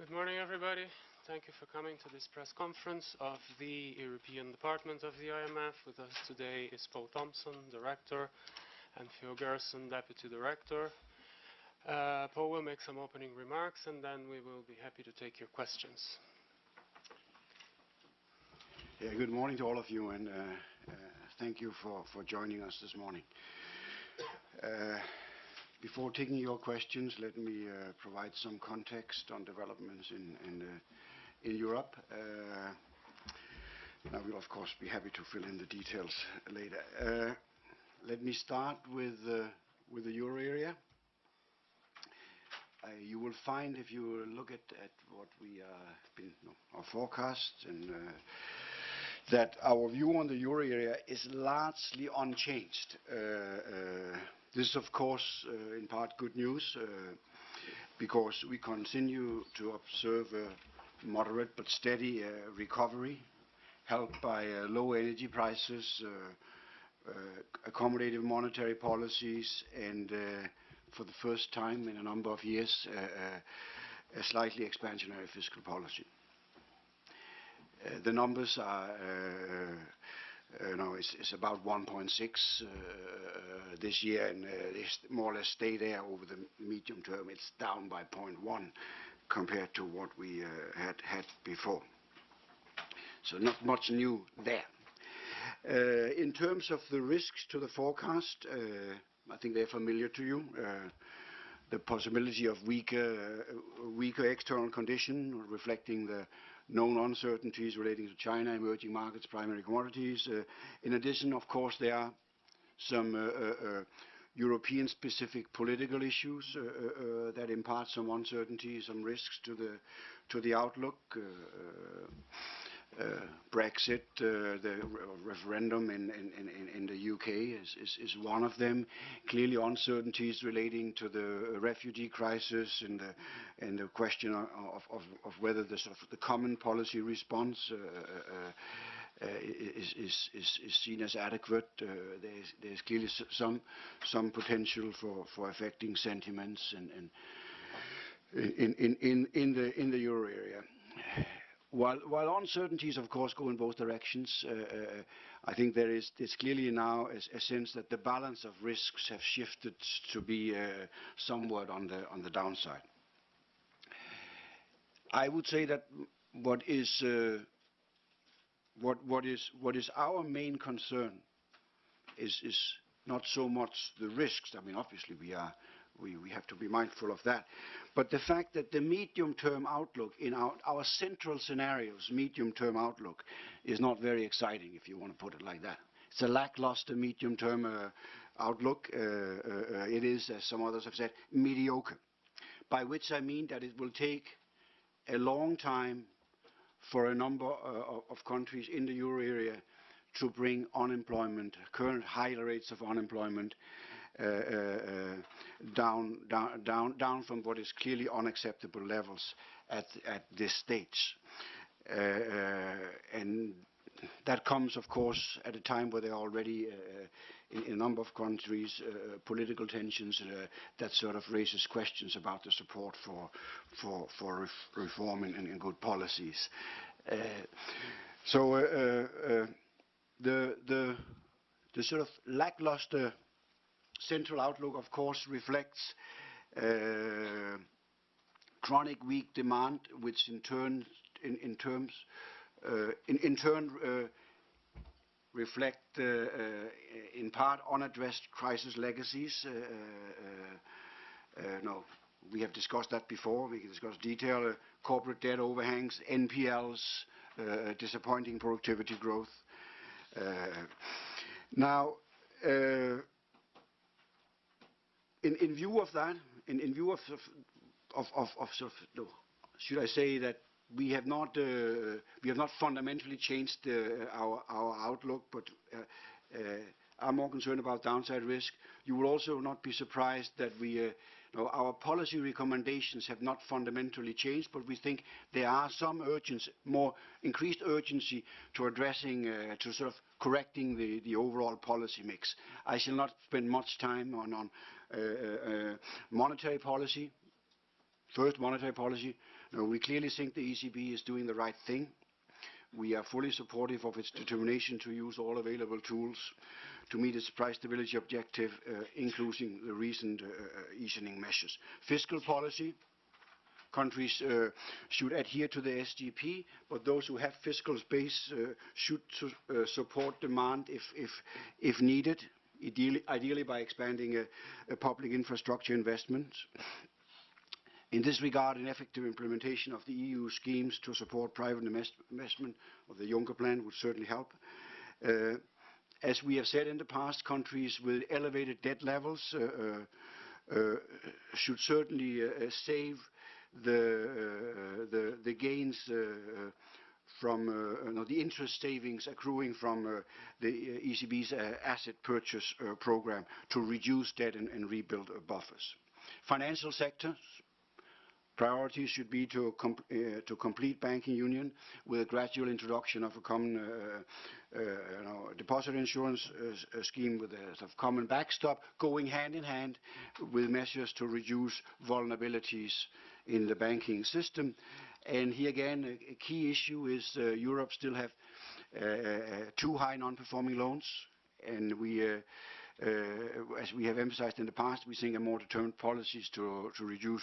Good morning, everybody. Thank you for coming to this press conference of the European Department of the IMF. With us today is Poul Thomsen, Director, and Theo Gerson, Deputy Director. Uh, Poul will make some opening remarks and then we will be happy to take your questions. Yeah, good morning to all of you and uh, uh, thank you for, for joining us this morning. Uh, before taking your questions, let me uh, provide some context on developments in, uh, Europe. Uh, I will, of course, be happy to fill in the details later. Uh, let me start with uh, the euro area. You will find if you look at what we been our forecast and that our view on the euro area is largely unchanged. This is, of course, uh, in part good news uh, because we continue to observe a moderate but steady uh, recovery helped by uh, low energy prices, uh, uh, accommodative monetary policies, and for the first time in a number of years, a slightly expansionary fiscal policy. The numbers are uh, it's about 1.6 uh, this year, and it's more or less stay there over the medium term. It's down by 0.1 compared to what we uh, had before. So Not much new there. In terms of the risks to the forecast, I think they're familiar to you. The possibility of weaker weaker external condition reflecting the known uncertainties relating to China, emerging markets, primary commodities. Uh, in addition, of course, there are some uh, uh, European-specific political issues that impart some uncertainty, some risks to the outlook. Uh, Brexit, uh, the referendum in the U.K. is one of them. Clearly uncertainties relating to the refugee crisis and the question of whether the common policy response uh, is seen as adequate. There's clearly some potential for affecting sentiments in the euro area. While uncertainties, of course, go in both directions, uh, uh, I think there is clearly now a sense that the balance of risks have shifted to be uh, somewhat on the downside. I would say that what is our main concern is not so much the risks. I mean, obviously, we have to be mindful of that. But the fact that the medium-term outlook in our central scenarios, medium-term outlook, is not very exciting, if you want to put it like that. It's a lackluster medium-term uh, outlook. Uh, uh, it is, as some others have said, mediocre. By which I mean that it will take a long time for a number of countries in the euro area to bring unemployment, current high rates of unemployment, uh, uh, down down from what is clearly unacceptable levels at at this stage. Uh, uh that comes, of course, at a time where there are already, uh, uh, in a number of countries, political tensions that sort of raises questions about the support for for for reform and good policies. So the the the sort of lackluster central outlook, of course, reflects uh, chronic weak demand, which in turn in in terms uh, uh reflect uh, uh, in part unaddressed crisis legacies. Uh, no, we have discussed that before. We can discuss detail, corporate debt overhangs, NPLs, disappointing productivity growth. In view of that, in view of should I say that we have not fundamentally changed our outlook, but uh, uh, are more concerned about downside risk. You will also not be surprised that uh, our policy recommendations have not fundamentally changed, but we think there are some more increased urgency to addressing, to sort of correcting the overall policy mix. I shall not spend much time on monetary policy. First, monetary policy. We clearly think the ECB is doing the right thing. We are fully supportive of its determination to use all available tools to meet its price stability objective, uh, including the recent uh, uh easing measures. Fiscal policy. Countries uh, should adhere to the SGP, but those who have fiscal space uh, should su uh, support demand if, if, if needed, ideally, by expanding public infrastructure investments. In this regard, an effective implementation of the EU schemes to support private investment of the Juncker plan would certainly help. Uh, as we have said in the past, countries with elevated debt levels uh, uh, uh should certainly uh, save the, uh, the, the, gains from uh, no, the interest savings accruing from uh, the ECB's asset purchase program to reduce debt and, and rebuild buffers. Financial sectors Priorities should be to, com uh, to complete banking union with a gradual introduction of a common uh, uh, you know, deposit insurance uh, scheme with a sort of common backstop, going hand in hand with measures to reduce vulnerabilities in the banking system. And here again, a, a key issue is uh, Europe still have uh, too high non-performing loans, and we uh, as we have emphasized in the past, we think a more determined policies to, to reduce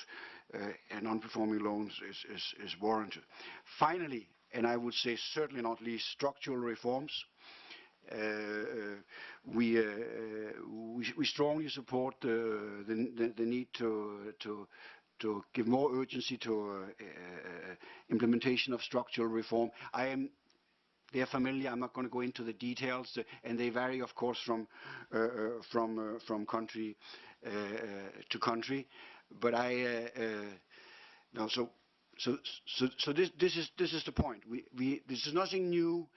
uh, non-performing loans is, is, is warranted. Finally, and I would say certainly not least, structural reforms. Uh, we, uh, we, we strongly support uh, the, the, the, need to, to, to give more urgency to uh, implementation of structural reform. I am they are familiar. I'm not going to go into the details, uh, and they vary, of course, from uh, uh, from uh, from country uh, to country. But I so so so so this this is this is the point. We we this is nothing new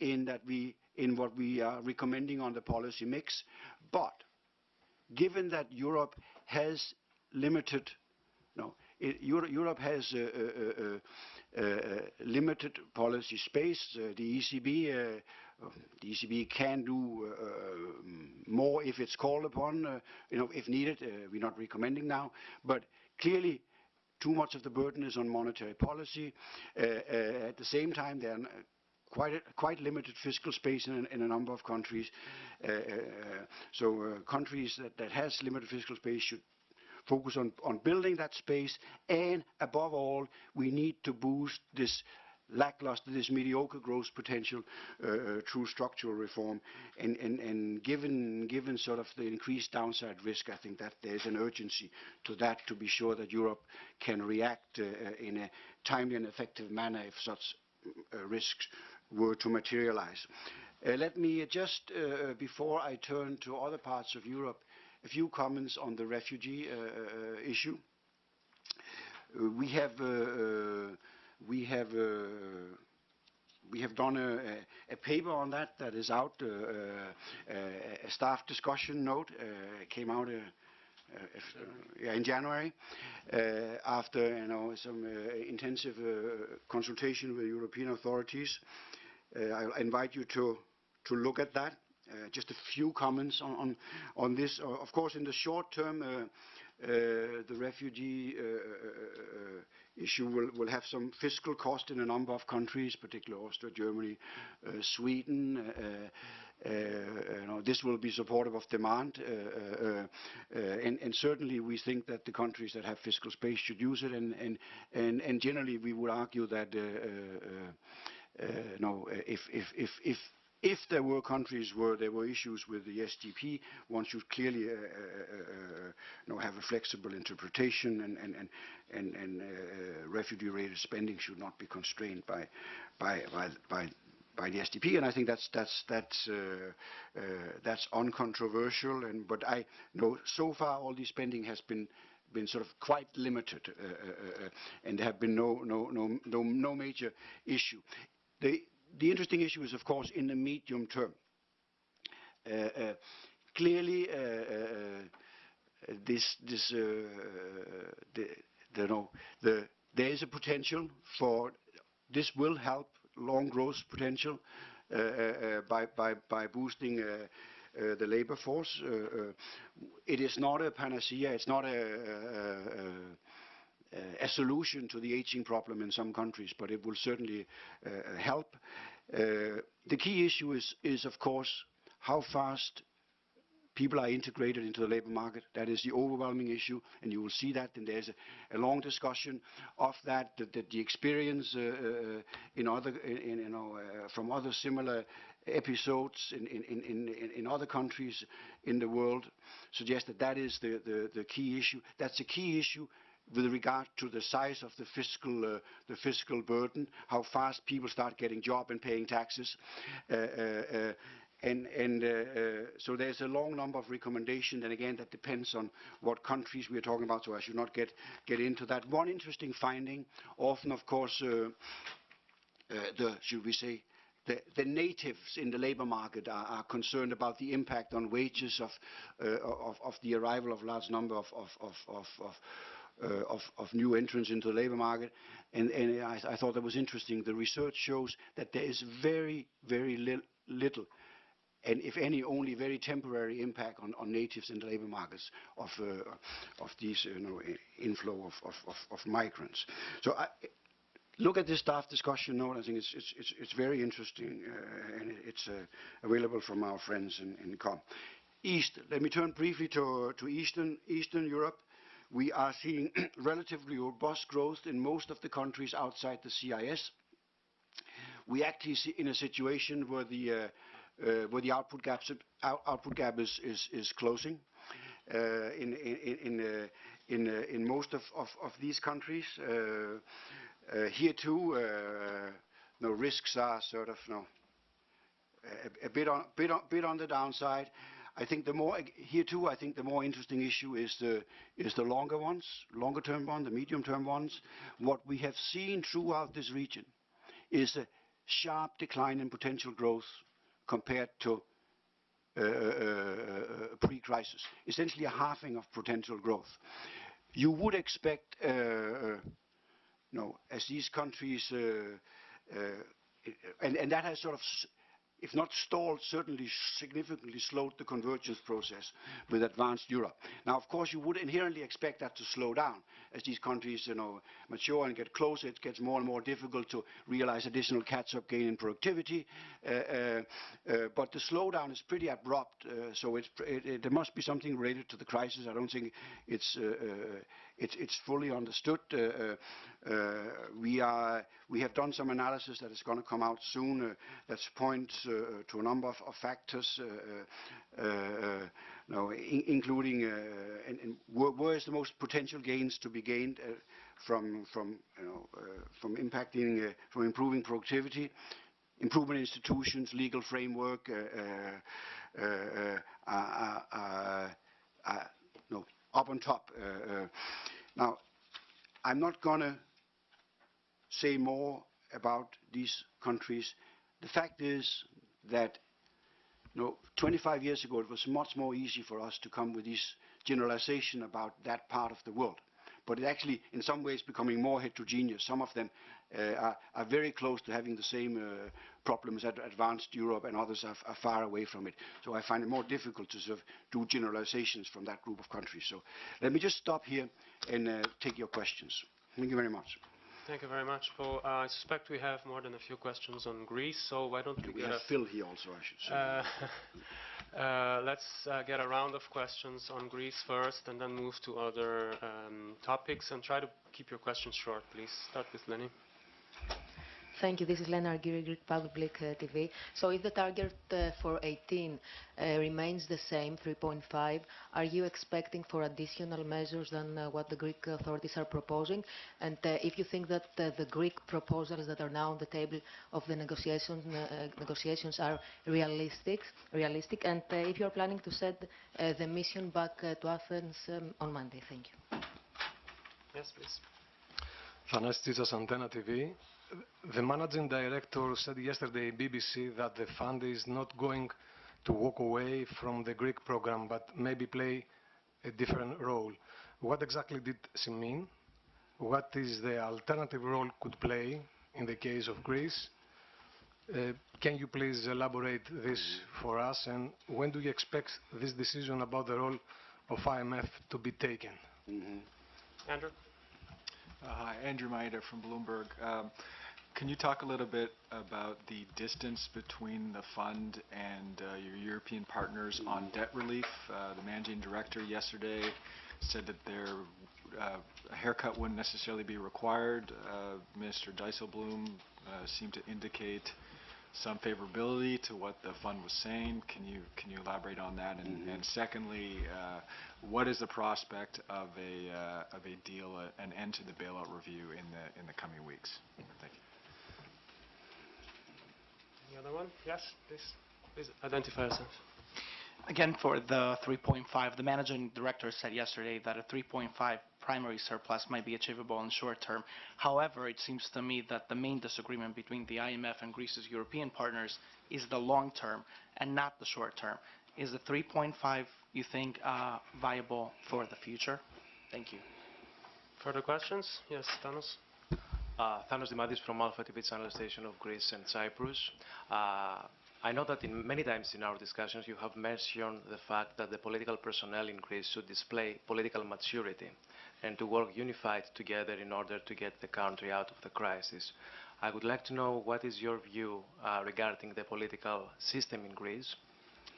in that we in what we are recommending on the policy mix, but given that Europe has limited no, it, Europe has a, a, a, limited policy space. Uh, the ECB, uh, uh, the ECB can do uh, uh, more if it's called upon, uh, you know, if needed. we're not recommending now, but clearly too much of the burden is on monetary policy. at the same time, there are quite a, quite limited fiscal space in, in a number of countries. Uh, uh, so uh, countries that, that has limited fiscal space should focus on, on building that space, and above all, we need to boost this lackluster, this mediocre growth potential uh, uh, through structural reform. And, and, and given, given sort of the increased downside risk, I think that there's an urgency to that to be sure that Europe can react uh, uh in a timely and effective manner if such uh, risks were to materialize. Uh, let me just, before I turn to other parts of Europe, a few comments on the refugee uh, uh, issue. Uh, we have we have we have done a, a, paper on that that is out, uh, uh, a staff discussion note uh, came out if, yeah, in January after you know some intensive consultation with European authorities. I invite you to to look at that. Uh, just a few comments on, this. Uh, of course, in the short term, uh, the refugee issue will, have some fiscal cost in a number of countries, particularly Austria, Germany, Sweden. Uh, this will be supportive of demand, uh, uh, and, certainly we think that the countries that have fiscal space should use it, and, generally we would argue that if, if, there were countries where there were issues with the SGP, one should clearly uh, uh, uh, you know, have a flexible interpretation and, and, and, and, uh, refugee-related spending should not be constrained by, by, by, by, the SGP, and I think that's that's that's uh, uh, that's uncontroversial. And but I know so far all the spending has been been sort of quite limited, uh, uh, uh, and there have been no no no no no major issue. The the interesting issue is, of course, in the medium term. Uh, uh, clearly, uh, there is a potential for this will help long growth potential by, by, by boosting uh, the labor force. Uh, uh, it is not a panacea. It's not a, uh, a solution to the aging problem in some countries, but it will certainly uh, help. Uh, the key issue is, is, of course, how fast people are integrated into the labor market. That is the overwhelming issue, and you will see that. And there's a, a long discussion of that. That, that the experience uh, uh, in other, in, you know, uh, from other similar episodes in, in, in, in, other countries in the world suggest that that is the, the, the key issue. That's a key issue with regard to the size of the fiscal, uh, the fiscal burden, how fast people start getting job and paying taxes. Uh, uh, uh, and, and uh, uh, so there's a long number of recommendations, and again, that depends on what countries we are talking about, so I should not get, get into that. One interesting finding, often, of course, uh, uh, the, should we say, the, the natives in the labor market are, are concerned about the impact on wages of, of, of the arrival of large number of, of, uh, of new entrants into the labor market. And, and I, I thought that was interesting. The research shows that there is very, very li little and if any, only very temporary impact on, on natives in the labor markets of, uh, of these you know, inflow of, of, of, of migrants. So I, look at this staff discussion note. I think it's, it's, it's, it's very interesting, uh, and it's uh, available from our friends in, in COM. East, let me turn briefly to, to Eastern, Eastern Europe. We are seeing relatively robust growth in most of the countries outside the CIS. We actually see in a situation where the, uh, uh, output, gap is, closing in, most of, these countries. Uh, here too, no risks are sort of a, bit on the downside. I think the more here too, I think the more interesting issue is the is the longer ones, longer term ones, the medium term ones. What we have seen throughout this region is a sharp decline in potential growth compared to uh, uh, pre-crisis. Essentially a halving of potential growth. You would expect, uh, uh, no, as these countries, uh, uh, and, and that has sort of, if not stalled, certainly significantly slowed the convergence process with advanced Europe. Now, of course, you would inherently expect that to slow down as these countries, you know, mature and get closer. It gets more and more difficult to realize additional catch-up gain in productivity. Uh, uh, uh, but the slowdown is pretty abrupt, uh, so it, it, there must be something related to the crisis. I don't think it's uh, uh, it's, fully understood. Uh, uh, uh, we, are, we have done some analysis that is going to come out soon uh, that points uh, to a number of, factors, including where, is the most potential gains to be gained uh, from, from, you know, from impacting, from improving productivity, improvement institutions, legal framework, up on top. Uh, uh, now, I'm not going to say more about these countries. The fact is that you know, 25 years ago, it was much more easy for us to come with this generalization about that part of the world. But it actually, in some ways, becoming more heterogeneous. Some of them are, are very close to having the same uh, problems as advanced Europe, and others are, are far away from it. So I find it more difficult to sort of do generalizations from that group of countries. So let me just stop here and uh, take your questions. Thank you very much. Thank you very much, Poul. Uh, I suspect we have more than a few questions on Greece, so why don't we We get have a Phil here also, I should say. Uh, uh, Let's uh, get a round of questions on Greece first, and then move to other um, topics, and try to keep your questions short, please. Start with Lenny. Thank you. This is Lena Argyri, Greek Public uh, TV. So if the target uh, for 18 uh, remains the same, 3.5, are you expecting for additional measures than uh, what the Greek authorities are proposing? And uh, if you think that uh, the Greek proposals that are now on the table of the negotiation, negotiations are realistic, realistic, and if you're planning to send the mission back to Athens um, on Monday. Thank you. Yes, please. Thanasis Antenna TV. The managing director said yesterday in BBC that the fund is not going to walk away from the Greek program, but maybe play a different role. What exactly did she mean? What is the alternative role could play in the case of Greece? Uh, can you please elaborate this for us? And when do you expect this decision about the role of IMF to be taken? Mhm. Andrew? Uh, Hi, Andrew Mayeda from Bloomberg. Um, Can you talk a little bit about the distance between the fund and uh, your European partners on debt relief? Uh, The managing director yesterday said that their uh, a haircut wouldn't necessarily be required. Uh, Minister Dijsselbloem uh, seemed to indicate some favorability to what the fund was saying. Can you, can you elaborate on that? And and secondly, uh, what is the prospect of a, uh, of a deal, uh, an end to the bailout review in the, in the coming weeks? Thank you. Any other one? Yes, please. Please identify yourself. Again, for the 3.5, the managing director said yesterday that a 3.5 primary surplus might be achievable in the short term. However, it seems to me that the main disagreement between the IMF and Greece's European partners is the long term and not the short term. Is the 3.5, you think, uh, viable for the future? Thank you. Further questions? Yes, Thanos. Uh, Thanos Dimadis from Alpha TV channel station of Greece and Cyprus. Uh, I know that in many times in our discussions you have mentioned the fact that the political personnel in Greece should display political maturity and to work unified together in order to get the country out of the crisis. I would like to know what is your view uh, regarding the political system in Greece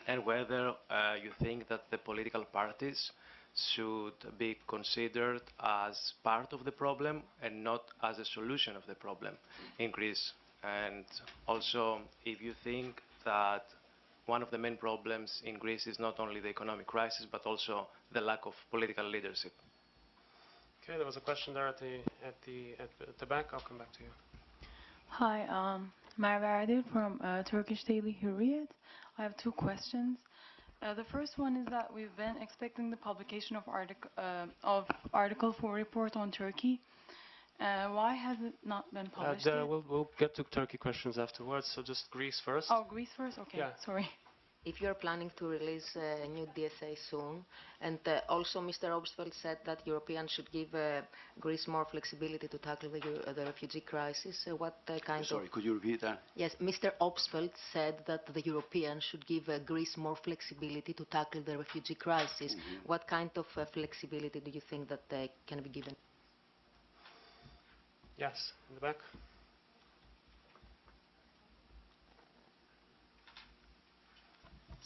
and whether uh, you think that the political parties should be considered as part of the problem and not as a solution of the problem in Greece. And also, if you think that one of the main problems in Greece is not only the economic crisis, but also the lack of political leadership. Okay, there was a question there at the at the at, at the back. I'll come back to you. Hi, um, Merve Erdil from uh, Turkish Daily Hurriyet. I have two questions. Uh, the first one is that we've been expecting the publication of, artic- uh, of Article 4 report on Turkey. Uh, why has it not been Uh, published we'll we'll get to Turkey questions afterwards. So just Greece first. Oh, Greece first? Okay, Yeah. sorry. If you are planning to release a new DSA soon, and uh, also Mr. Obstfeld said that Europeans should give uh, Greece more flexibility to tackle the, uh, the refugee crisis, uh, what uh, kind Sorry, of... could you repeat that? Yes, Mr. Obstfeld said that the Europeans should give uh, Greece more flexibility to tackle the refugee crisis. What kind of uh, flexibility do you think that uh, can be given? Yes, in the back.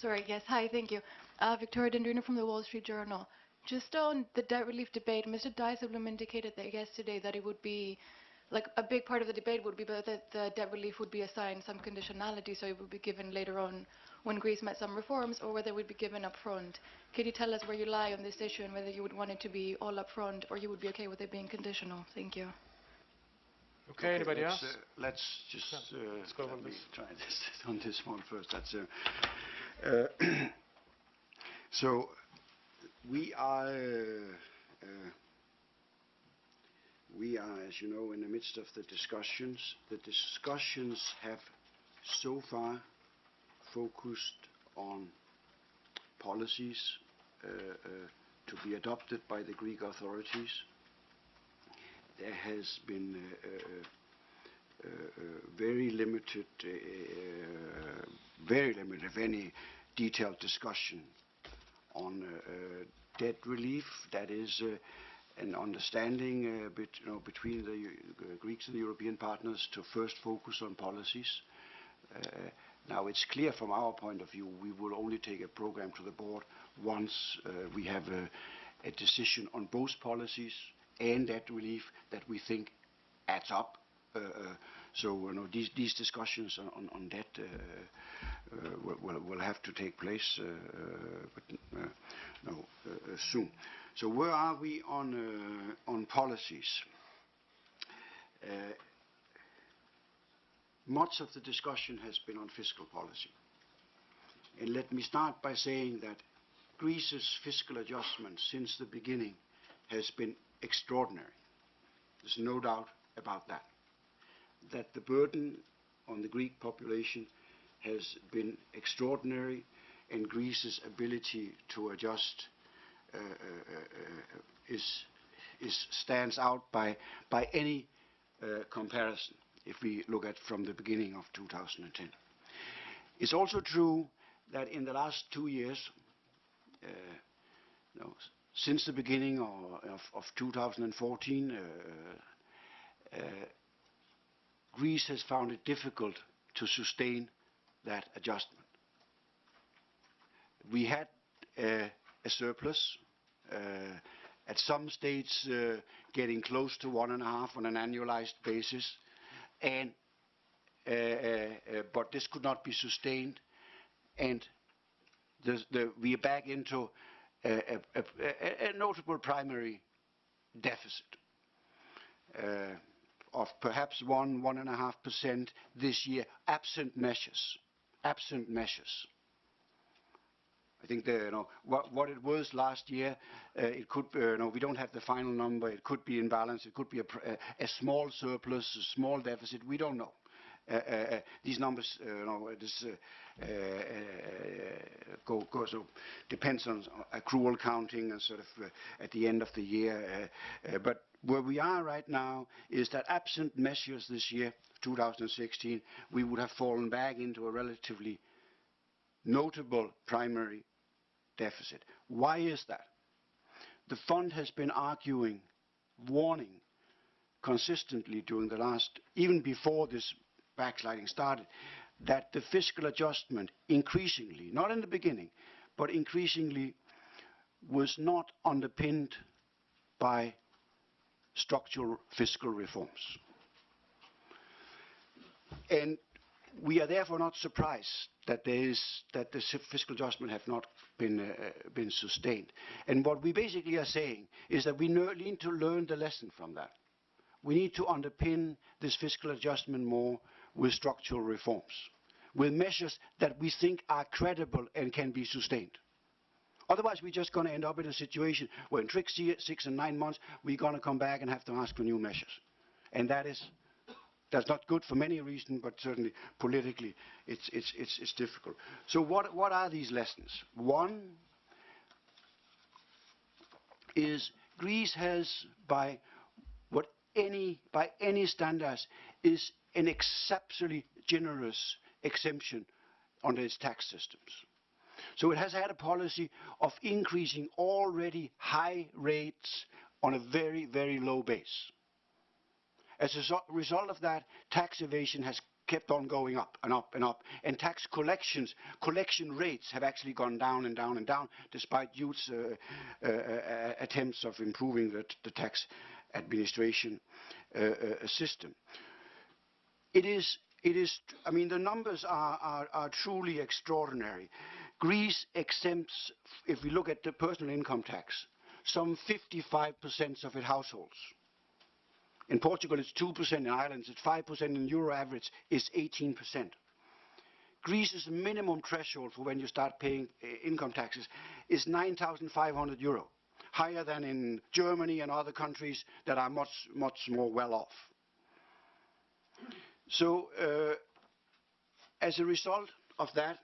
Sorry, yes, hi, thank you. Uh, Victoria Dendrinou from the Wall Street Journal. Just on the debt relief debate, Mr. Dijsselbloem indicated that yesterday that it would be, like, a big part of the debate would be but that the debt relief would be assigned some conditionality, so it would be given later on when Greece met some reforms, or whether it would be given up front. Could you tell us where you lie on this issue and whether you would want it to be all up front, or you would be okay with it being conditional? Thank you. Okay, anybody let's, else? uh, Let's just, Yeah, uh, let's go let on me this. try this, on this one first. That's, uh, uh, so, we are, uh, uh, we are, as you know, in the midst of the discussions. The discussions have so far focused on policies uh, uh, to be adopted by the Greek authorities there has been uh, uh, uh, uh, very limited, uh, uh, very limited, if any, detailed discussion on uh, uh, debt relief. That is uh, an understanding you know, between the Greeks and the European partners to first focus on policies. Now, it's clear from our point of view, we will only take a program to the board once uh, we have a a decision on both policies and debt relief that we think adds up. Uh, So, know, these these discussions on- on debt uh, uh, will- will have to take place, uh, uh, but uh, no, uh, uh, soon. So where are we on uh, on policies? Uh, much of the discussion has been on fiscal policy. And let me start by saying that Greece's fiscal adjustment since the beginning has been extraordinary. There's no doubt about that. That the burden on the Greek population has been extraordinary and Greece's ability to adjust uh, uh, uh, is, is stands out by, by any uh, comparison if we look at from the beginning of 2010. It's also true that in the last two years, uh, since the beginning of, of, of 2014, uh, Greece has found it difficult to sustain that adjustment. We had uh, a surplus, uh, at some states uh, getting close to one and a half on an annualized basis, and uh, uh, uh, but this could not be sustained, and the, the, we are back into a, a, a, a notable primary deficit of perhaps one, one and a half percent this year, absent measures, absent measures. I think the, you know, what, what it was last year, uh, it could, uh, you know, we don't have the final number. It could be in balance. It could be a, a, small surplus, a small deficit. We don't know. Uh, uh, uh, these numbers, you know, this go, go so depends on accrual counting and sort of uh, at the end of the year. Uh, uh, but where we are right now is that absent measures this year, 2016, we would have fallen back into a relatively notable primary deficit. Why is that? The fund has been arguing, warning consistently during the last, even before this backsliding started, that the fiscal adjustment increasingly, not in the beginning, but increasingly was not underpinned by structural fiscal reforms. And we are therefore not surprised that there is that the fiscal adjustment have not been uh, been sustained. And what we basically are saying is that we need to learn the lesson from that. We need to underpin this fiscal adjustment more with structural reforms, with measures that we think are credible and can be sustained. Otherwise, we're just going to end up in a situation where in six, six and nine months, we're going to come back and have to ask for new measures. And that is that's not good for many reasons, but certainly politically it's, it's, it's, it's difficult. So what, what are these lessons? One is Greece has, by what any, by any standards, is an exceptionally generous exemption under its tax systems. So it has had a policy of increasing already high rates on a very, very low base. As a result of that, tax evasion has kept on going up and up and up, and tax collections, collection rates have actually gone down and down and down, despite huge uh, uh, uh, attempts of improving the, the tax administration uh, uh, system. It is, it is, I mean, the numbers are, are, are truly extraordinary. Greece exempts, if we look at the personal income tax, some 55% of its households. In Portugal, it's 2%. In Ireland, it's 5%. In euro average, is 18%. Greece's minimum threshold for when you start paying uh, income taxes is 9,500 euro, higher than in Germany and other countries that are much, much more well off. So, uh, as a result of that,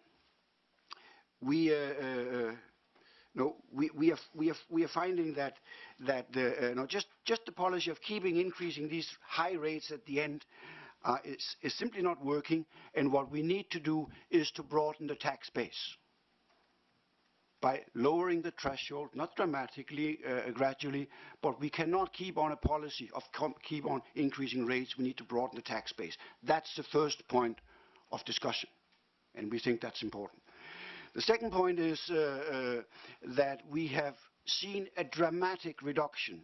we are, finding that, that the, uh, just, just the policy of keeping increasing these high rates at the end uh, is simply not working, and what we need to do is to broaden the tax base by lowering the threshold, not dramatically, uh, gradually, but we cannot keep on a policy of keep on increasing rates. We need to broaden the tax base. That's the first point of discussion, and we think that's important. The second point is uh, uh, that we have seen a dramatic reduction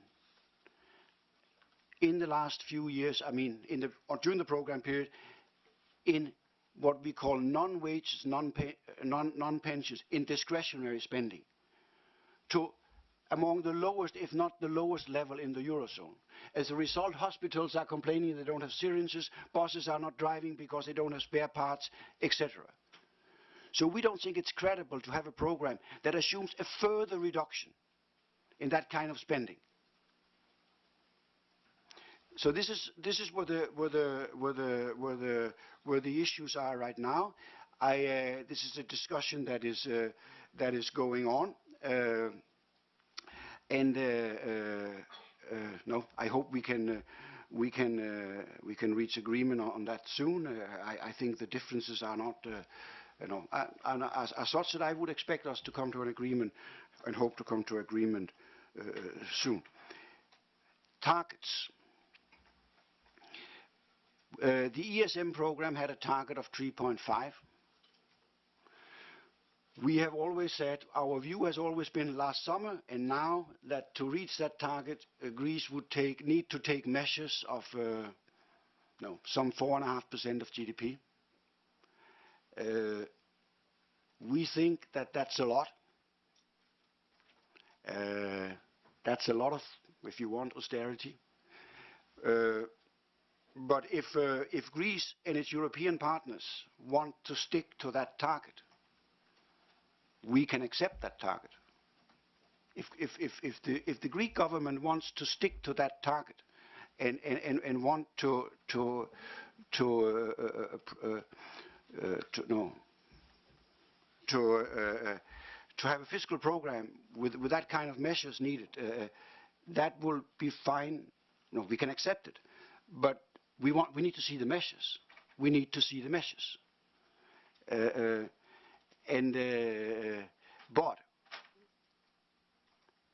in the last few years, I mean, in the, during the program period, in what we call non-wages, non-pe- non- non-pensions, in discretionary spending, to among the lowest, if not the lowest level in the Eurozone. As a result, hospitals are complaining they don't have syringes, buses are not driving because they don't have spare parts, etc. So we don't think it's credible to have a program that assumes a further reduction in that kind of spending. So this is this is where the where the where the where the where the issues are right now. I uh, this is a discussion that is uh, that is going on, uh, and uh, uh, uh, no, I hope we can. We can we can reach agreement on, that soon. I, I think the differences are not you know, as such that I would expect us to come to an agreement and hope to come to agreement soon. Targets. Uh, the ESM program had a target of 3.5. We have always said, our view has always been last summer and now that to reach that target, uh, Greece would take, need to take measures of uh, no, some 4.5% of GDP. Uh, we think that that's a lot. Uh, that's a lot of, if you want, austerity. Uh, but if, uh, if Greece and its European partners want to stick to that target, we can accept that target. If, if, if, if, the, if the Greek government wants to stick to that target and, and, and, and want to, to, to, uh, uh, uh, uh, to, no, to, uh, to have a fiscal program with, with that kind of measures needed, that will be fine. No, we can accept it. But we, want, we need to see the measures. We need to see the measures. Uh, uh, and, uh, but,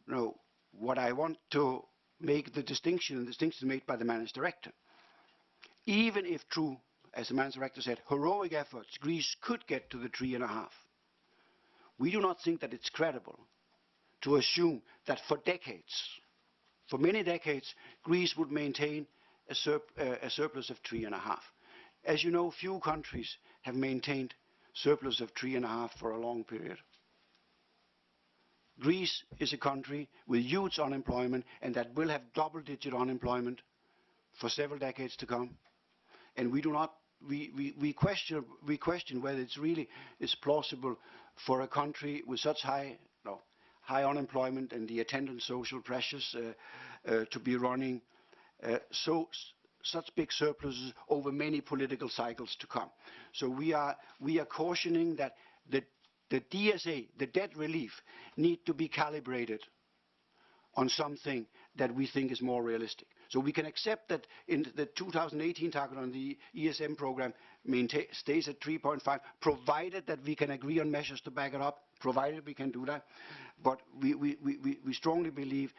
no, what I want to make the distinction, the distinction made by the managing director, even if true, as the managing director said, heroic efforts, Greece could get to the three and a half. We do not think that it's credible to assume that for decades, for many decades, Greece would maintain a, surp uh, a surplus of three and a half. As you know, few countries have maintained surplus of three and a half for a long period. Greece is a country with huge unemployment and that will have double-digit unemployment for several decades to come. And we do not, we, we, we, question, we question whether it's really is plausible for a country with such high, no, high unemployment and the attendant social pressures uh, uh, to be running Uh, so such big surpluses over many political cycles to come. So we are, we are cautioning that the, the DSA, the debt relief, need to be calibrated on something that we think is more realistic. So we can accept that in the 2018 target on the ESM program stays at 3.5, provided that we can agree on measures to back it up, provided we can do that. But we, we, we, we strongly believe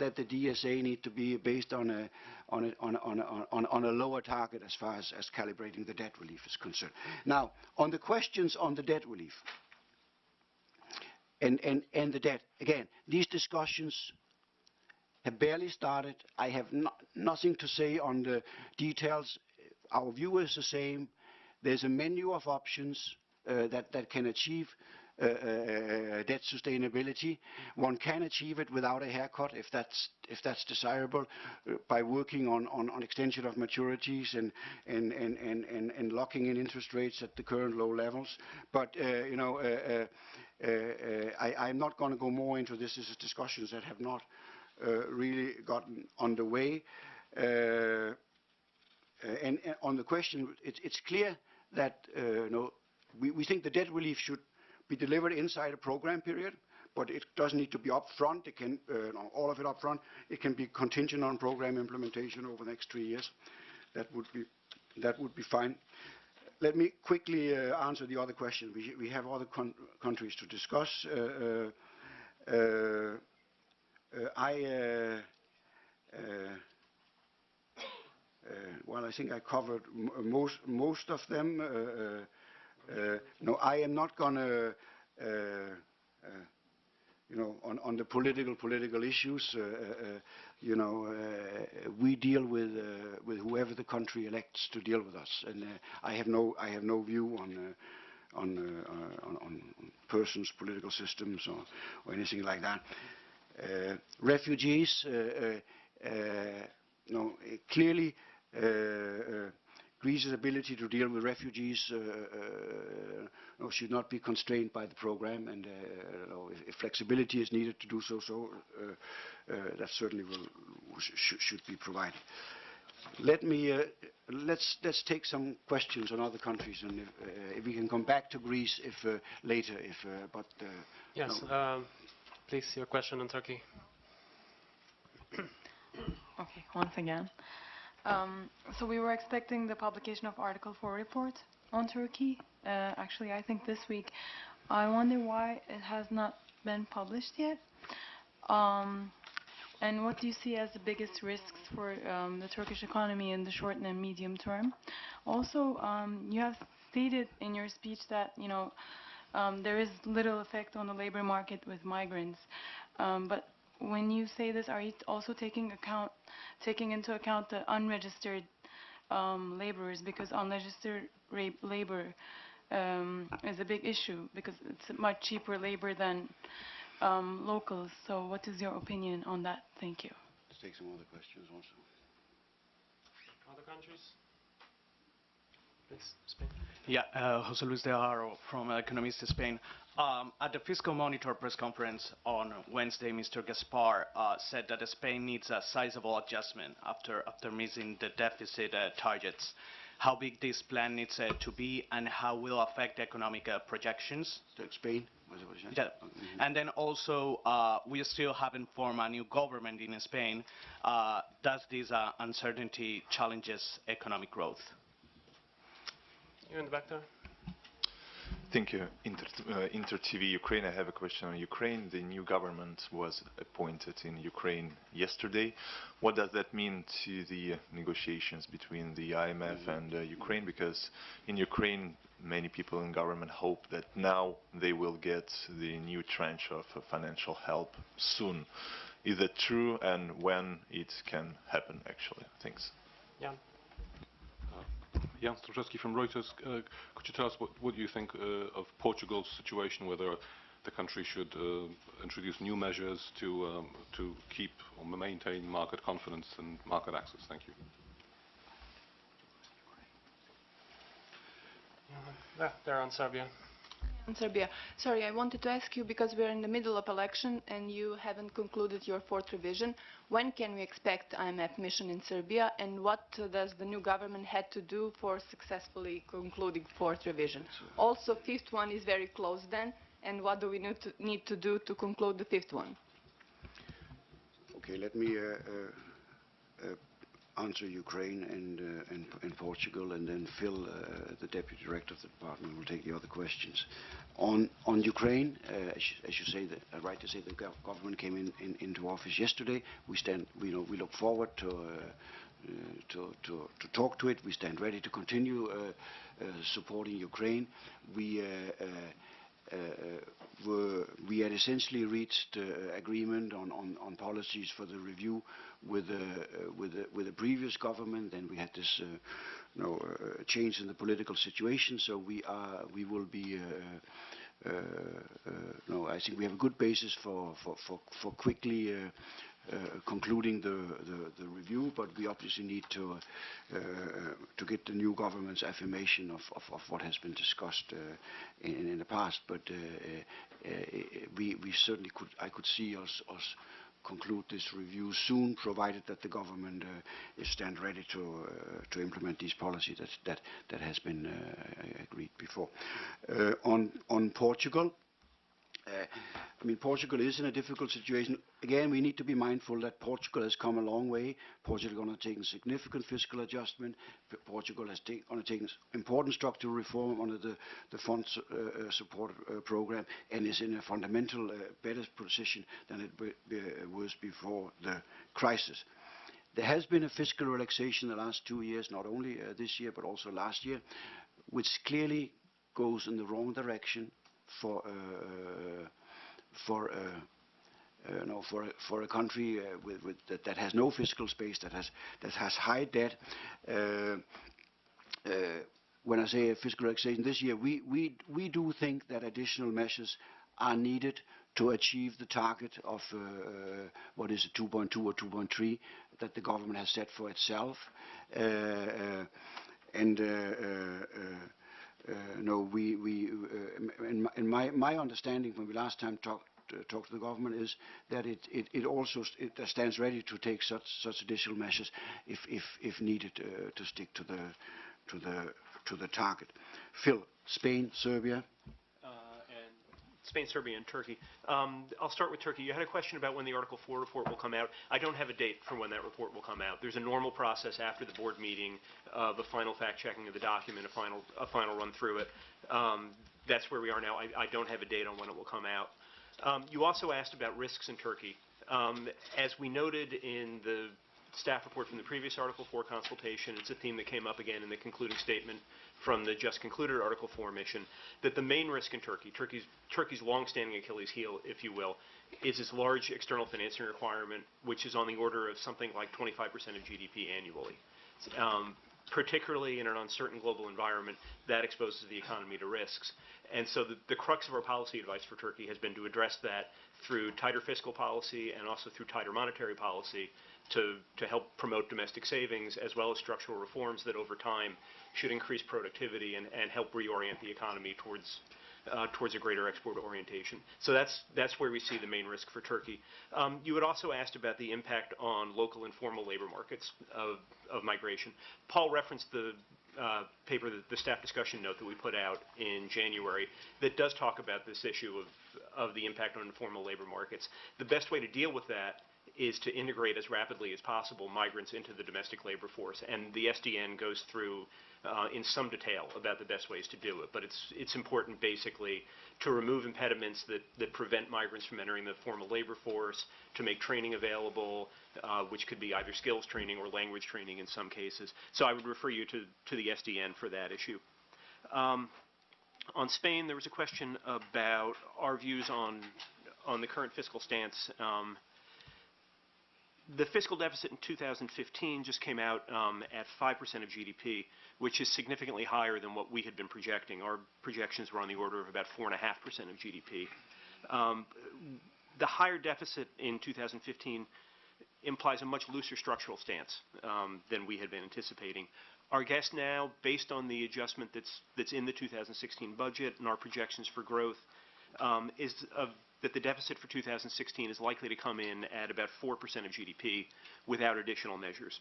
that the DSA need to be based on a, on a, on a, on a, on on a lower target as far as, as calibrating the debt relief is concerned. Now, on the questions on the debt relief and, and, and the debt, again, these discussions have barely started. I have no, nothing to say on the details. Our view is the same. There's a menu of options uh, that, that can achieve debt sustainability. One can achieve it without a haircut if that's, if that's desirable uh, by working on, on, on extension of maturities and, locking in interest rates at the current low levels. But, uh, you know, uh, uh, uh, I'm not going to go more into this. This is discussions that have not uh, really gotten underway. Uh, uh, and, on the question, it's, clear that uh, we think the debt relief should be delivered inside a program period, but it doesn't need to be upfront. It can, uh, all of it upfront. It can be contingent on program implementation over the next three years. That would be, that would be fine. Let me quickly uh, answer the other question. We, we have other countries to discuss. Uh, uh, uh, I, uh, well, I think I covered most most of them. Uh, no, I am not going to, uh, uh, you know, on, on the political political issues. You know, we deal with with whoever the country elects to deal with us, and I have no I have no view on. On, uh, on, on persons, political systems, or, or anything like that. Uh, refugees, uh, no, clearly Greece's ability to deal with refugees uh, uh, no, should not be constrained by the program, and uh, no, if, if flexibility is needed to do so, so uh, uh, that certainly will, sh sh should be provided. Let me uh, let's let's take some questions on other countries, and if, uh, if we can come back to Greece if uh, later. If uh, but uh, Yes, no. um, please, your question on Turkey. Okay, once again. Um, so we were expecting the publication of Article 4 report on Turkey. Uh, actually, I think this week. I wonder why it has not been published yet. Um, And what do you see as the biggest risks for um, the Turkish economy in the short and medium term? Also, um, you have stated in your speech that you know um, there is little effect on the labor market with migrants. Um, but when you say this, are you also taking account, taking into account the unregistered um, laborers? Because unregistered ra- labor um, is a big issue because it's much cheaper labor than um, locals. So, what is your opinion on that? Thank you. Let's take some other questions also. Other countries? Please, Spain. Yeah, uh, Jose Luis de Haro from Economista Spain. Um, at the Fiscal Monitor press conference on Wednesday, Mr. Gaspar uh, said that Spain needs a sizable adjustment after, after missing the deficit uh, targets. How big this plan needs uh, to be and how will affect economic uh, projections? To Spain? Was it what you said? Yeah. And then also, uh, we still haven't formed a new government in Spain. Uh, does this uh, uncertainty challenges economic growth? You in the back there? Thank you. Inter, uh, Inter TV Ukraine. I have a question on Ukraine. The new government was appointed in Ukraine yesterday. What does that mean to the negotiations between the IMF and uh, Ukraine? Because in Ukraine, many people in government hope that now they will get the new tranche of uh, financial help soon. Is that true, and when it can happen? Actually, thanks. Jan? Jan Strupczewski from Reuters. Uh, Could you tell us what what you think uh, of Portugal's situation, whether the country should uh, introduce new measures to um, to keep or maintain market confidence and market access? Thank you. There on Serbia. In Serbia. Sorry, I wanted to ask you because we're in the middle of election and you haven't concluded your fourth revision. When can we expect IMF mission in Serbia and what does the new government had to do for successfully concluding fourth revision? Also, fifth one is very close then and what do we need to, need to do to conclude the fifth one? Okay, let me uh, uh, answer Ukraine and, uh, and, and Portugal, and then Phil, uh, the Deputy Director of the Department, will take the other questions. On, on Ukraine, uh, as, you, as you say, the, uh, right to say the gov- government came in, in, into office yesterday. We stand, we, know, we look forward to, uh, uh, to, to, to talk to it. We stand ready to continue supporting Ukraine. We were, we had essentially reached uh, agreement on, on, on policies for the review with the, uh, with the, with the previous government. Then we had this uh, you know, uh, change in the political situation, so we, are, we will be uh, uh, uh, no, I think we have a good basis for, for, for, for quickly uh, uh, concluding the, review, but we obviously need to, uh, to get the new government's affirmation of, what has been discussed uh, in, the past. But uh, uh, uh, we, certainly could, I could see us, conclude this review soon, provided that the government uh, is stand ready to uh, implement these policies that that that has been uh, agreed before. Uh, on on Portugal. Uh, I mean, Portugal is in a difficult situation. Again, we need to be mindful that Portugal has come a long way. Portugal undertaken significant fiscal adjustment. Portugal has undertaken important structural reform under the, the fund uh, uh, support uh, program and is in a fundamental uh, better position than it be, was before the crisis. There has been a fiscal relaxation in the last two years, not only uh, this year but also last year, which clearly goes in the wrong direction for uh, for uh, uh, no, for a- for a country uh, with, with that, that has no fiscal space, that has that has high debt. Uh, uh, when I say fiscal relaxation this year, we, we we do think that additional measures are needed to achieve the target of uh, uh, what is it, 2.2 or 2.3 that the government has set for itself. Uh, uh, and uh, uh, uh, uh, no, we, we, uh, in, my, in my, my understanding when we last time talked uh, talked to the government is that it, it, it also st- it stands ready to take such such additional measures if if, if needed uh, to stick to the to the to the target. Phil, Spain, Serbia. Spain, Serbia, and Turkey. Um, I'll start with Turkey. You had a question about when the Article 4 report will come out. I don't have a date for when that report will come out. There's a normal process after the board meeting of a final fact-checking of the document, a final, a final run through it. Um, that's where we are now. I, I don't have a date on when it will come out. Um, you also asked about risks in Turkey. Um, As we noted in the staff report from the previous Article 4 consultation, it's a theme that came up again in the concluding statement from the just concluded Article 4 mission, that the main risk in Turkey, Turkey's, Turkey's longstanding Achilles heel, if you will, is its large external financing requirement, which is on the order of something like 25% of GDP annually. Um, particularly in an uncertain global environment, that exposes the economy to risks. And so the, the crux of our policy advice for Turkey has been to address that through tighter fiscal policy and also through tighter monetary policy to, to help promote domestic savings as well as structural reforms that over time should increase productivity and, and help reorient the economy towards uh, towards a greater export orientation. So that's that's where we see the main risk for Turkey. Um, you had also asked about the impact on local informal labor markets of, of migration. Poul referenced the uh, paper, the, the staff discussion note that we put out in January that does talk about this issue of, of the impact on informal labor markets. The best way to deal with that is to integrate as rapidly as possible migrants into the domestic labor force. And the SDN goes through uh, in some detail about the best ways to do it. But it's, it's important basically to remove impediments that, that prevent migrants from entering the formal labor force, to make training available, uh, which could be either skills training or language training in some cases. So I would refer you to, to the SDN for that issue. Um, on Spain, there was a question about our views on, on the current fiscal stance. Um, the fiscal deficit in 2015 just came out um, at 5% of GDP, which is significantly higher than what we had been projecting. Our projections were on the order of about 4.5% of GDP. Um, the higher deficit in 2015 implies a much looser structural stance um, than we had been anticipating. Our guess now, based on the adjustment that's, that's in the 2016 budget and our projections for growth, um, is of that the deficit for 2016 is likely to come in at about 4% of GDP without additional measures.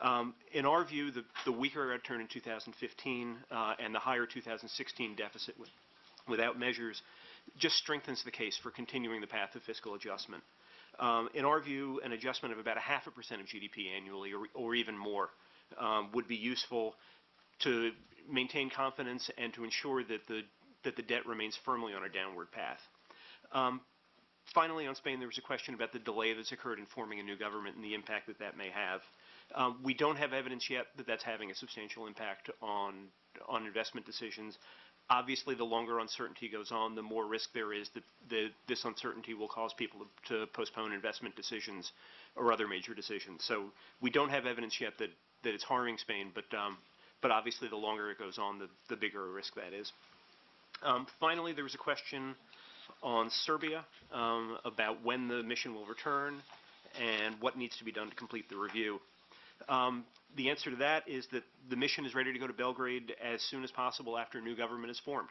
Um, in our view, the, the weaker return in 2015 uh, and the higher 2016 deficit with, without measures just strengthens the case for continuing the path of fiscal adjustment. Um, in our view, an adjustment of about a half a percent of GDP annually or, or even more um, would be useful to maintain confidence and to ensure that the, that the debt remains firmly on a downward path. Um, finally, on Spain, there was a question about the delay that's occurred in forming a new government and the impact that that may have. Um, we don't have evidence yet that that's having a substantial impact on on investment decisions. Obviously, the longer uncertainty goes on, the more risk there is that the, this uncertainty will cause people to, postpone investment decisions or other major decisions. So we don't have evidence yet that, that it's harming Spain, but um, but obviously, the longer it goes on, the, the bigger a risk that is. Um, finally, there was a question on Serbia um, about when the mission will return and what needs to be done to complete the review. Um, the answer to that is that the mission is ready to go to Belgrade as soon as possible after a new government is formed.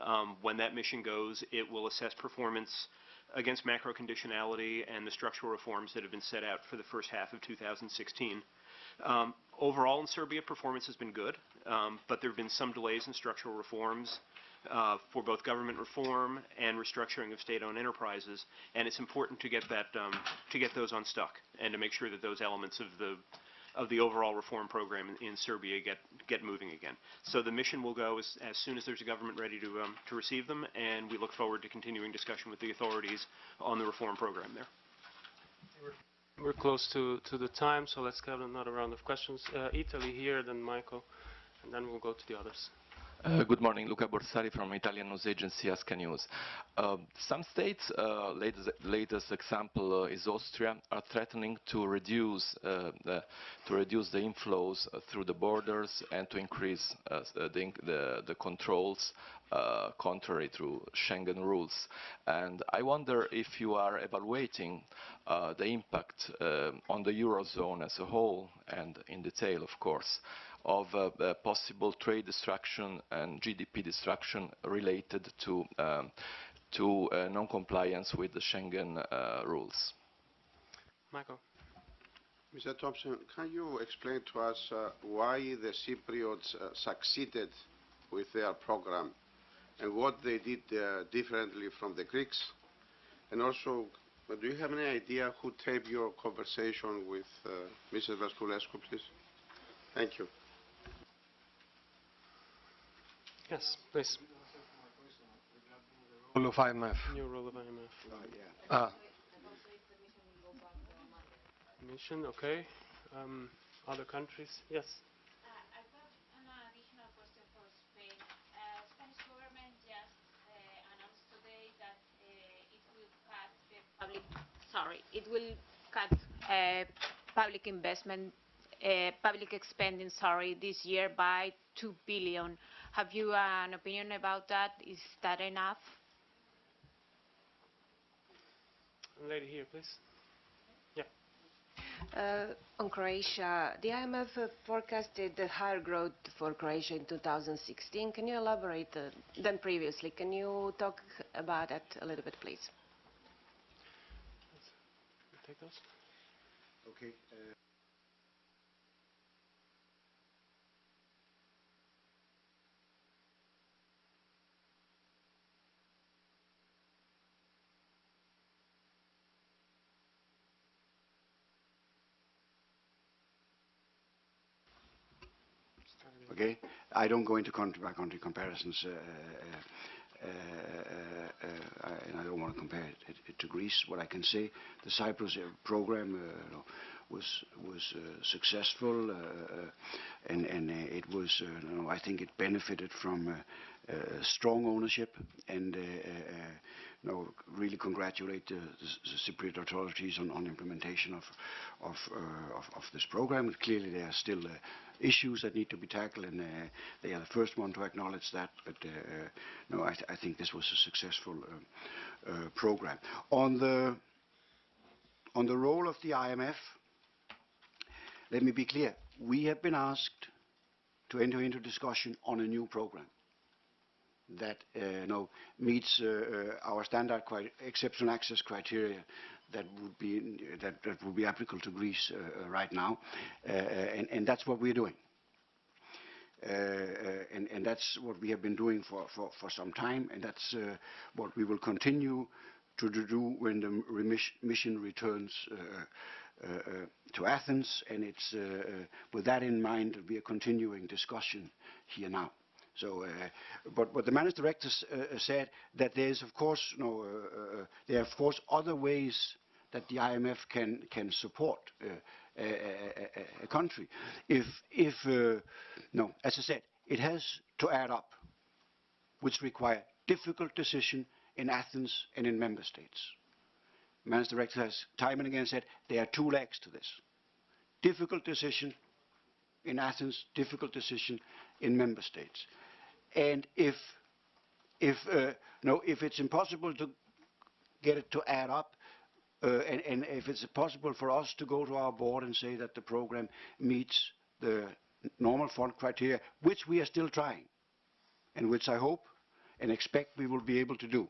Um, when that mission goes, it will assess performance against macro conditionality and the structural reforms that have been set out for the first half of 2016. Um, overall in Serbia, performance has been good, um, but there have been some delays in structural reforms uh, for both government reform and restructuring of state-owned enterprises, and it's important to get that um, to get those unstuck and to make sure that those elements of the of the overall reform program in, in Serbia get get moving again. So the mission will go as, as soon as there's a government ready to um, to receive them, and we look forward to continuing discussion with the authorities on the reform program there. We're close to, to the time, so let's get another round of questions. Uh, Italy here, then Michael, and then we'll go to the others. Uh, good morning, Luca Borsari from Italian news agency Asca News. Uh, some states, uh, latest, latest, example uh, is Austria, are threatening to reduce uh, the to reduce the inflows through the borders and to increase the, the, the controls contrary to Schengen rules. And I wonder if you are evaluating the impact on the eurozone as a whole and in detail, of course of uh, uh, possible trade destruction and GDP destruction related to, um, to uh, non-compliance with the Schengen rules. Michael. Mr. Thomsen, can you explain to us uh, why the Cypriots uh, succeeded with their program and what they did uh, differently from the Greeks? And also, do you have any idea who taped your conversation with Mrs. Velculescu, please? Thank you. Yes, please. Rule of IMF. New rule of IMF. Yeah. Ah. Commission, okay. Um, Other countries? Yes. Uh, I've got an additional question for Spain. Uh, Spanish government just uh, announced today that uh, it will cut public, sorry, it will cut uh, public investment, uh, public spending, sorry, this year by 2 billion. Have you an opinion about that? Is that enough? Lady here, please. Uh, on Croatia, the IMF uh, forecasted a higher growth for Croatia in 2016. Can you elaborate uh, than previously? Can you talk about that a little bit, please? Take those. Okay. uh, Okay? I don't go into country-by-country comparisons, uh uh uh, uh, uh, uh, and I don't want to compare it, it to Greece. What I can say, the Cyprus program was was successful, and and it was, I think it benefited from uh, strong ownership, and uh, uh, really congratulate the, the Cypriot authorities on, on implementation of of, of of this program. Clearly, they are still issues that need to be tackled, and uh, they are the first one to acknowledge that. But uh, no, I, th I think this was a successful uh, uh, program. On the on the role of the IMF, let me be clear. We have been asked to enter into discussion on a new program that uh, no, meets uh, uh, our standard exceptional access criteria that would be that, that would be applicable to Greece uh, uh, right now, uh, uh, and, and that's what we're doing. Uh, uh, and, and that's what we have been doing for, for, for some time, and that's what we will continue to do when the mission returns to Athens, and it's with that in mind we are continuing discussion here now. So, uh, but the managed directors uh, said that there is, of course, uh, uh, there are of course other ways that the IMF can can support uh, a, a, a, country. If if uh, no, as I said, it has to add up, which require difficult decision in Athens and in member states. Managed director has time and again said there are two legs to this: difficult decision in Athens, difficult decision in member states. And if, if, uh, no, if it's impossible to get it to add up, uh, and, and if it's possible for us to go to our board and say that the program meets the normal fund criteria, which we are still trying, and which I hope and expect we will be able to do.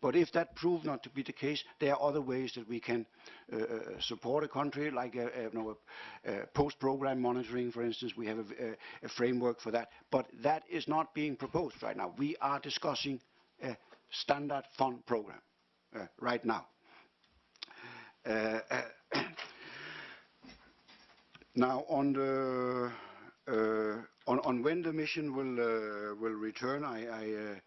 But if that proves not to be the case, there are other ways that we can uh, uh, support a country, like a, a, you know, a, post-program monitoring, for instance. We have a, framework for that. But that is not being proposed right now. We are discussing a standard fund program uh, right now. Uh, uh, now, on the uh, on, on when the mission will uh, will return, I, I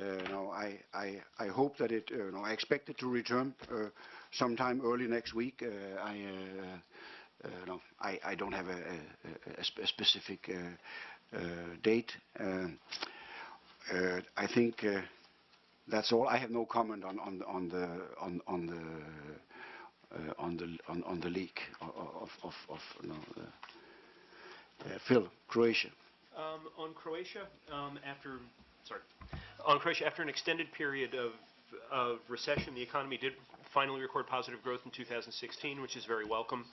uh, uh, no, I, I, I hope that it, uh, no, I expect it to return uh, sometime early next week. I, no, I, I don't have a, a, a, sp- a specific date. Um, I think that's all. I have no comment on, on, the- on the on, the on the on, the leak of of, of, no, Phil, Croatia. Um, on Croatia, um, after sorry, on Croatia, after an extended period of of recession, the economy did finally record positive growth in 2016, which is very welcome.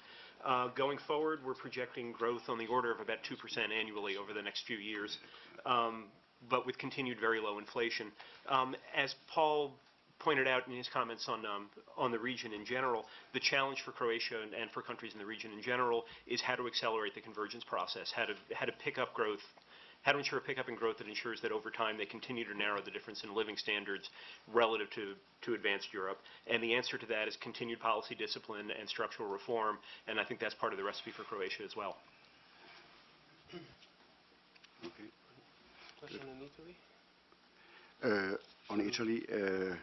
Uh, going forward, we're projecting growth on the order of about 2% annually over the next few years, um, but with continued very low inflation. Um, as Poul pointed out in his comments on um, on the region in general, the challenge for Croatia and, and for countries in the region in general is how to accelerate the convergence process, how to how to pick up growth, how to ensure a pickup in growth that ensures that over time they continue to narrow the difference in living standards relative to to advanced Europe. And the answer to that is continued policy discipline and structural reform, and I think that's part of the recipe for Croatia as well. Okay. Question on Italy? Uh, on Italy, uh,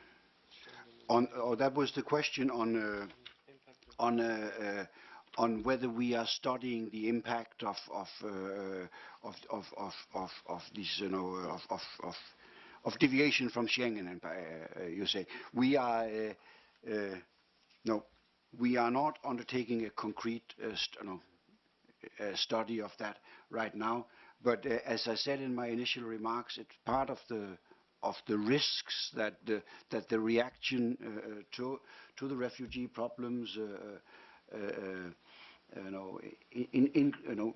on oh, that was the question on uh, on uh, uh, on whether we are studying the impact of of uh, of of of of, of this you know of of, of of deviation from Schengen, and, uh, you say we are uh, uh, no, we are not undertaking a concrete uh, st no, uh, study of that right now. But uh, as I said in my initial remarks, it's part of the of the risks that the that the reaction uh, to to the refugee problems, uh, uh, uh, you know, in, in you know.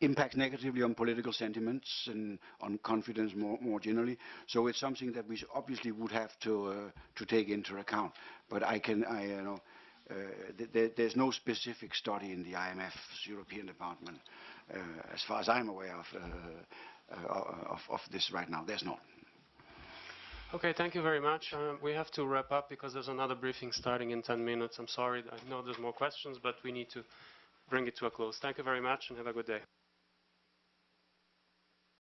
impacts negatively on political sentiments and on confidence more, more generally. So it's something that we obviously would have to uh, to take into account. But I can, I you know, uh, th there, there's no specific study in the IMF's European department, uh, as far as I'm aware of, uh, uh, of, of this right now. There's not. Okay, thank you very much. Um, we have to wrap up because there's another briefing starting in 10 minutes. I'm sorry, I know there's more questions, but we need to bring it to a close. Thank you very much and have a good day.